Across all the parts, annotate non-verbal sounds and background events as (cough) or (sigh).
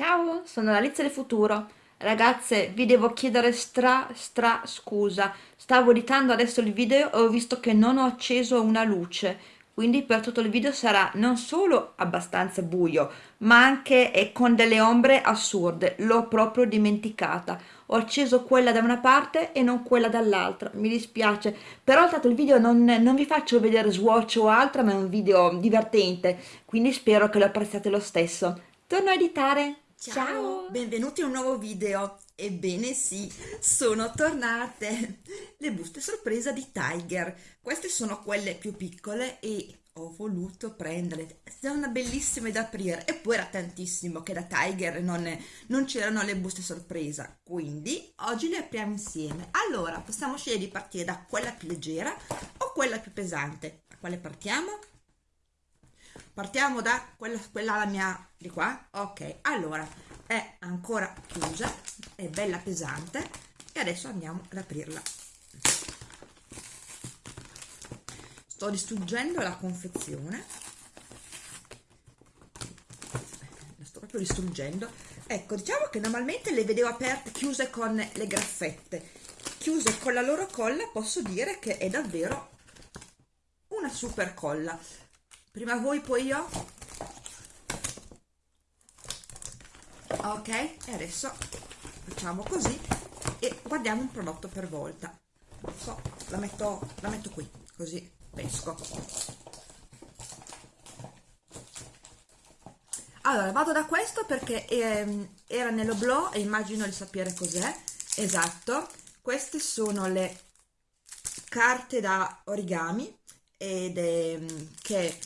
Ciao, sono Alice del futuro. Ragazze, vi devo chiedere stra stra scusa. Stavo editando adesso il video e ho visto che non ho acceso una luce, quindi per tutto il video sarà non solo abbastanza buio, ma anche con delle ombre assurde. L'ho proprio dimenticata. Ho acceso quella da una parte e non quella dall'altra. Mi dispiace, però tanto il video non, non vi faccio vedere swatch o altro, ma è un video divertente, quindi spero che lo apprezzate lo stesso. Torno a editare. Ciao, benvenuti a un nuovo video. Ebbene sì, sono tornate le buste sorpresa di Tiger. Queste sono quelle più piccole e ho voluto prenderle. Sono bellissime da aprire e poi era tantissimo che da Tiger non, non c'erano le buste sorpresa. Quindi oggi le apriamo insieme. Allora, possiamo scegliere di partire da quella più leggera o quella più pesante. Da quale partiamo? Partiamo da quella, quella la mia di qua. Ok allora è ancora chiusa è bella pesante e adesso andiamo ad aprirla. Sto distruggendo la confezione. La sto proprio distruggendo. Ecco diciamo che normalmente le vedevo aperte chiuse con le graffette. Chiuse con la loro colla posso dire che è davvero una super colla prima voi poi io? Ok e adesso facciamo così e guardiamo un prodotto per volta. So, la metto, la metto qui così pesco. Allora vado da questo perché ehm, era nell'oblò e immagino di sapere cos'è. Esatto queste sono le carte da origami ed è, che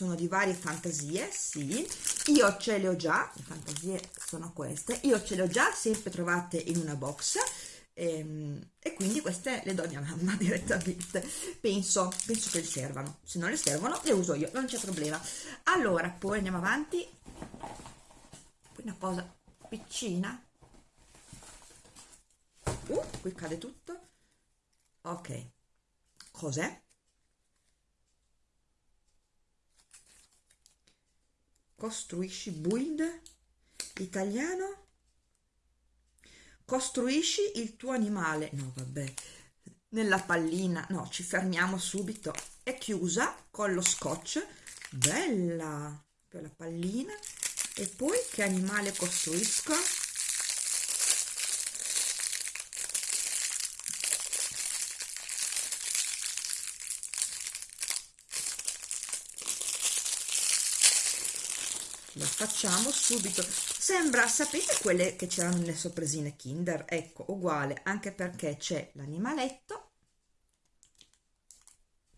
sono di varie fantasie, sì, io ce le ho già, le fantasie sono queste, io ce le ho già sempre trovate in una box e, ehm, e ququi queste le do a mia mamma (laughs) direttamente, penso, penso che le servano, se non le servono le uso io, non c'è problema. Allora, poi andiamo avanti, poi una cosa piccina, uh, qui cade tutto, ok, cos'è? Costruisci build italiano? Costruisci il tuo animale. No vabbè. Nella pallina. No ci fermiamo subito. È chiusa con lo scotch. Bella! Per la pallina. E poi che animale costruisco lo facciamo subito. Sembra sapete quelle che c'erano nelle sorpresine kinder? Ecco uguale anche perché c'è l'animaletto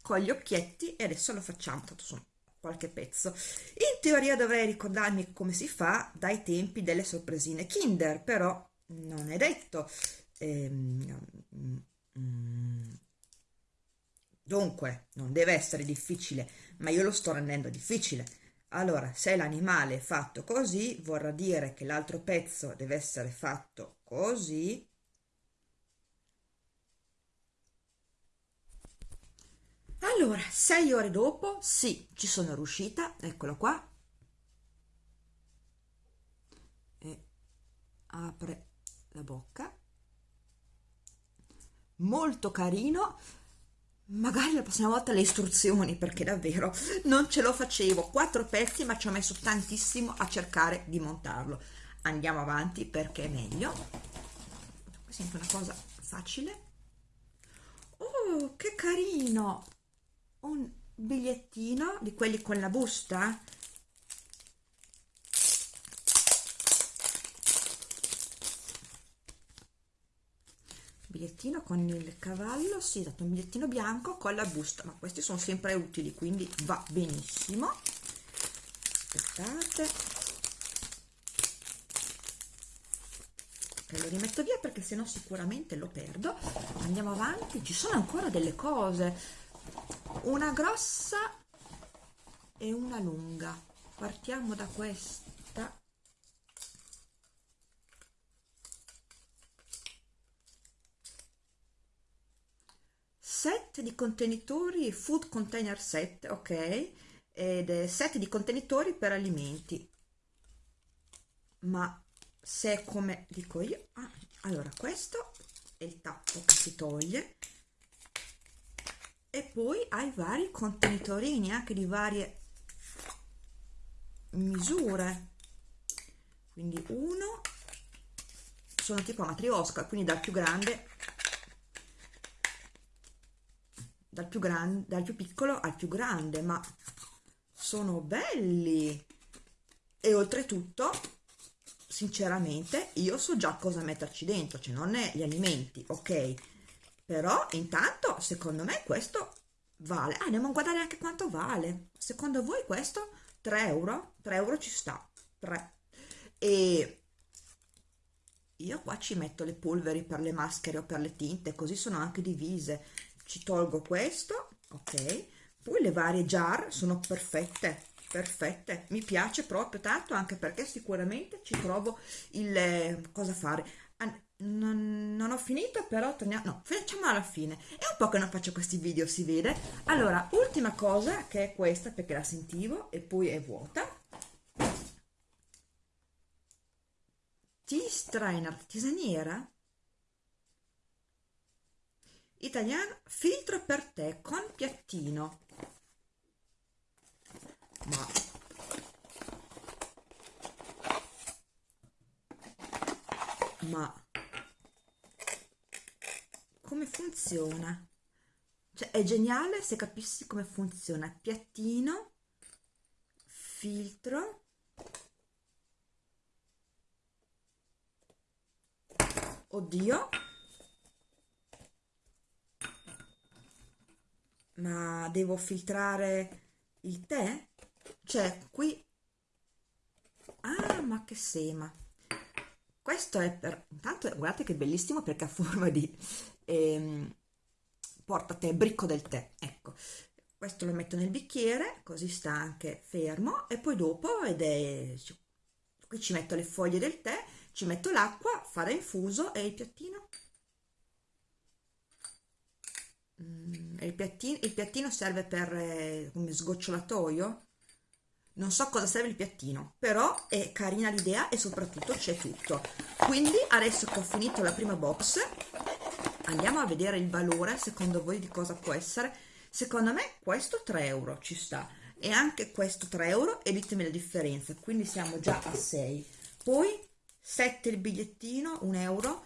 con gli occhietti e adesso lo facciamo tanto sono qualche pezzo. In teoria dovrei ricordarmi come si fa dai tempi delle sorpresine kinder però non è detto. Ehm, dunque non deve essere difficile ma io lo sto rendendo difficile allora, se l'animale è fatto così, vorrà dire che l'altro pezzo deve essere fatto così. Allora, sei ore dopo, sì, ci sono riuscita, eccolo qua. E apre la bocca. Molto carino magari la prossima volta le istruzioni perché davvero non ce lo facevo. Quattro pezzi ma ci ho messo tantissimo a cercare di montarlo. Andiamo avanti perché è meglio. Questa è una cosa facile. Oh che carino! Un bigliettino di quelli con la busta bigliettino con il cavallo si sì, dato un bigliettino bianco con la busta ma questi sono sempre utili quindi va benissimo. Aspettate. Ok lo rimetto via perché sennò sicuramente lo perdo. Andiamo avanti ci sono ancora delle cose. Una grossa e una lunga. Partiamo da questa set di contenitori food container set ok? Ed è set di contenitori per alimenti. Ma se come dico io ah, allora questo è il tappo che si toglie. E poi hai vari contenitorini anche di varie misure. Quindi uno sono tipo matriosca quindi dal più grande dal più grande dal più piccolo al più grande ma sono belli. E oltretutto sinceramente io so già cosa metterci dentro cioè non gli alimenti ok? Però intanto secondo me questo vale. Ah, andiamo a guardare anche quanto vale. Secondo voi questo 3 euro? 3 euro ci sta. 3 e io qua ci metto le polveri per le maschere o per le tinte così sono anche divise ci tolgo questo ok? Poi le varie jar sono perfette perfette. Mi piace proprio tanto anche perché sicuramente ci trovo il eh, cosa fare? Non, non, ho finito però torniamo no facciamo alla fine. È un po' che non faccio questi video si vede. Allora ultima cosa che è questa perché la sentivo e poi è vuota. Tea strainer tisaniera italiano filtro per tè con piattino. Ma ma come funziona? Cioè è geniale se capissi come funziona. Piattino filtro oddio ma devo filtrare il tè? Cioè qui. Ah ma che sema. Questo è per intanto guardate che bellissimo perché ha forma di ehm, porta tè bricco del tè ecco. Questo lo metto nel bicchiere così sta anche fermo e poi dopo ed è qui ci metto le foglie del tè ci metto l'acqua fare infuso e il piattino mm, il, piattino il piattino serve per eh, sgocciolatoio. Non so cosa serve il piattino però è carina l'idea e soprattutto c'è tutto. Quindi adesso che ho finito la prima box andiamo a vedere il valore secondo voi di cosa può essere. Secondo me questo 3 euro ci sta. E anche questo 3 euro e ditemi la differenza quindi siamo già a 6 poi 7 il bigliettino 1 euro.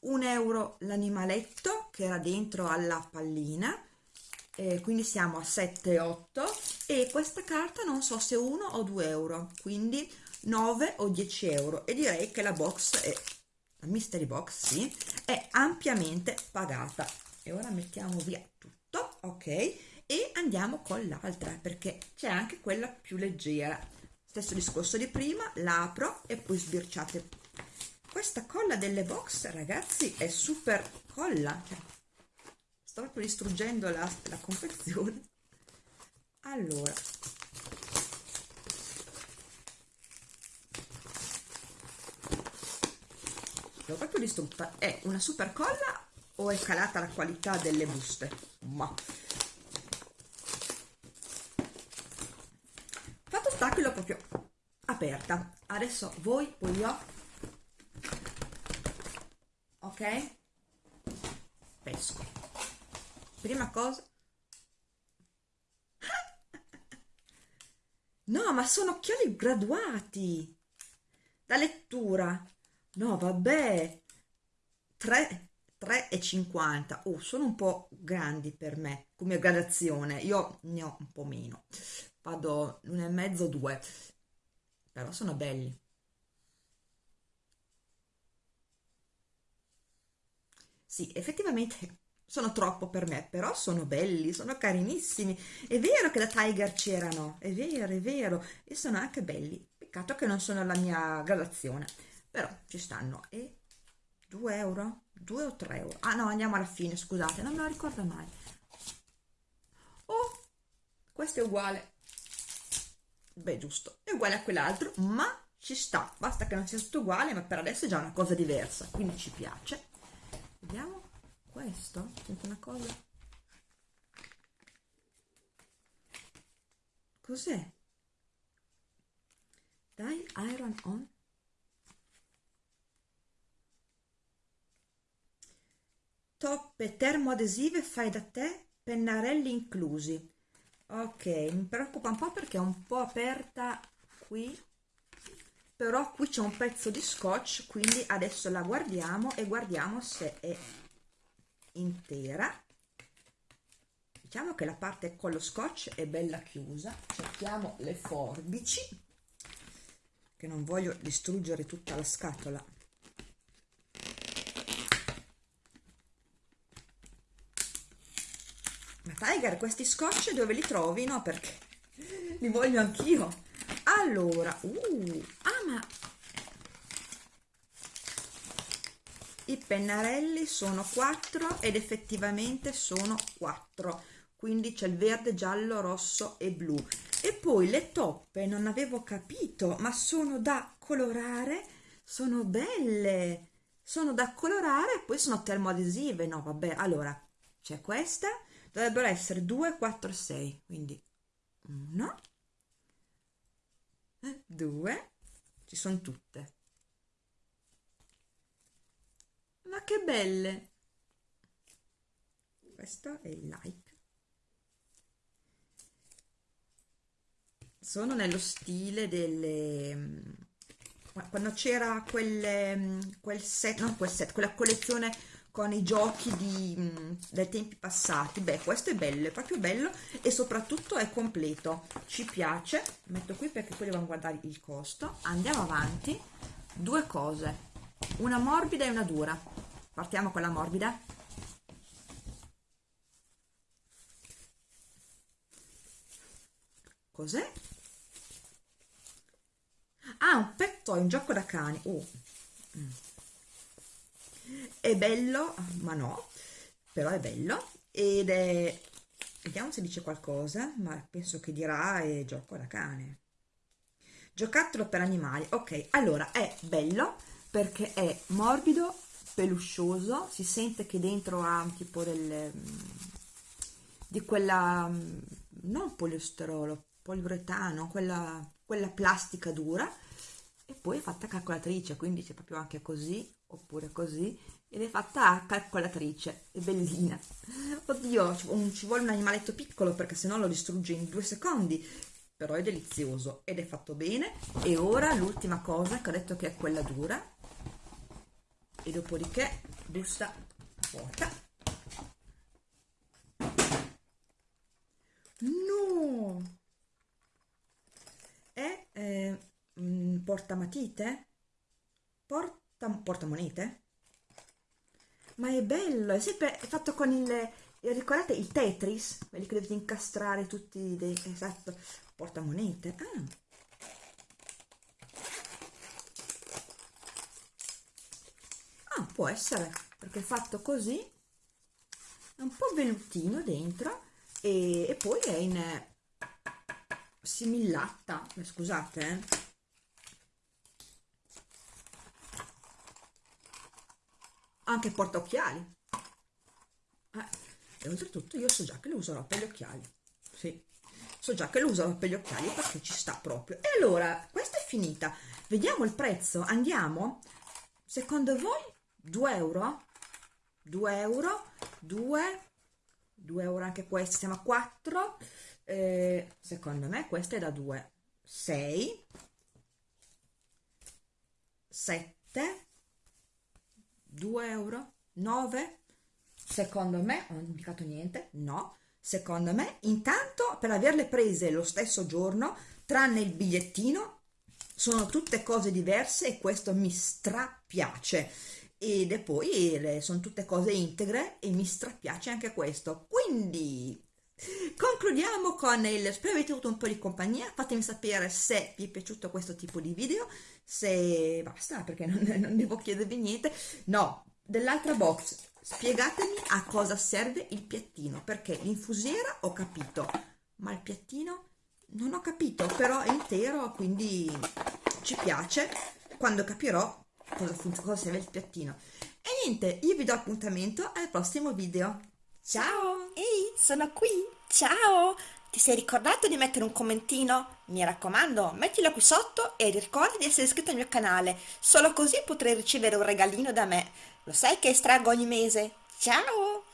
1 euro l'animaletto che era dentro alla pallina eh, quindi siamo a 7 8 e questa carta non so se 1 o 2 euro quindi 9 o 10 euro. E direi che la box è la mystery box sì è ampiamente pagata. E ora mettiamo via tutto ok? E andiamo con l'altra perché c'è anche quella più leggera. Stesso discorso di prima l'apro e poi sbirciate. Questa colla delle box ragazzi è super colla cioè, sto proprio distruggendo la, la confezione. Allora. L'ho proprio distrutta. È una super colla o è calata la qualità delle buste? Ma. Fatto sta che l'ho proprio aperta. Adesso voi poi io ok pesco prima cosa. No ma sono occhiali graduati. Da lettura. No vabbè. 3 3,50 oh sono un po' grandi per me come gradazione. Io ne ho un po' meno. Vado l'uno e mezzo due. Però sono belli. Sì effettivamente sono troppo per me, però sono belli, sono carinissimi. È vero che da Tiger c'erano, è vero, è vero, e sono anche belli. Peccato che non sono la mia gradazione, però ci stanno. E 2 euro? 2 o 3 euro? Ah no, andiamo alla fine, scusate, non me lo ricordo mai. Oh, questo è uguale. Beh, giusto, è uguale a quell'altro, ma ci sta. Basta che non sia tutto uguale, ma per adesso è già una cosa diversa, quindi ci piace. Vediamo questo? Senti una cosa? Cos'è? Dai, iron on. Toppe termoadesive fai da te, pennarelli inclusi. Ok, mi preoccupa un po' perché è un po' aperta qui, però qui c'è un pezzo di scotch, quindi adesso la guardiamo e guardiamo se è intera. Diciamo che la parte con lo scotch è bella chiusa. Cerchiamo le forbici che non voglio distruggere tutta la scatola. Ma Tiger questi scotch dove li trovi? no perché (laughs) li voglio anch'io. Allora uh, ah ma i pennarelli sono 4 ed effettivamente sono 4 quindi c'è il verde giallo rosso e blu. E poi le toppe non avevo capito ma sono da colorare sono belle. Sono da colorare poi sono termoadesive. No vabbè allora c'è questa. Dovrebbero essere 2 4 6 quindi 1 2 ci sono tutte ma che belle. Questo è il like. Sono nello stile delle mm, quando c'era quel, mm, quel set no quel set quella collezione con i giochi di, mm, dei tempi passati. Beh questo è bello è proprio bello e soprattutto è completo. Ci piace. Metto qui perché poi devo guardare il costo. Andiamo avanti. Due cose. Una morbida e una dura partiamo con la morbida. Cos'è? ah un petto è un gioco da cani. Oh. È bello ma no però è bello. Ed è vediamo se dice qualcosa ma penso che dirà è gioco da cane. Giocattolo per animali. Ok allora è bello perché è morbido peluscioso si sente che dentro ha tipo del di quella non poliesterolo poliuretano quella, quella plastica dura e poi è fatta calcolatrice quindi c'è proprio anche così oppure così ed è fatta a calcolatrice è bellina. (laughs) Oddio ci vuole un animaletto piccolo perché sennò lo distrugge in due secondi però è delizioso ed è fatto bene. E ora l'ultima cosa che ho detto che è quella dura e dopodiché busta vuota no è eh, mm, portamatite porta portamonete ma è bello, è sempre fatto con il, ricordate il Tetris? Quelli che dovete incastrare tutti dei, esatto, portamonete. Ah. Ah, può essere, perché fatto così, è un po' vellutino dentro e, e poi è in eh, simillatta, scusate eh. Anche porta occhiali eh, e oltretutto io so già che lo userò per gli occhiali sì. So già che lo userò per gli occhiali perché ci sta proprio. E allora questa è finita. Vediamo il prezzo. Andiamo? Secondo voi 2 euro 2 euro 2 2 euro anche questa siamo a 4 eh, secondo me questa è da 2 6 7 2 euro 9 secondo me non ho indicato niente no secondo me intanto per averle prese lo stesso giorno tranne il bigliettino sono tutte cose diverse e questo mi strapiace ed poi sono tutte cose integre e mi strapiace anche questo. Quindi concludiamo con il spero avete avuto un po' di compagnia. Fatemi sapere se vi è piaciuto questo tipo di video. Se basta perché non, (laughs) non devo chiedervi niente. No dell'altra box spiegatemi a cosa serve il piattino perché l'infusiera ho capito ma il piattino non ho capito però è intero quindi ci piace. Quando capirò cosa, cosa serve il piattino e niente io vi do appuntamento al prossimo video ciao ehi sono qui ciao ti sei ricordato di mettere un commentino? Mi raccomando, mettilo qui sotto e ricorda di essere iscritto al mio canale, solo così potrai ricevere un regalino da me. Lo sai che estraggo ogni mese? Ciao!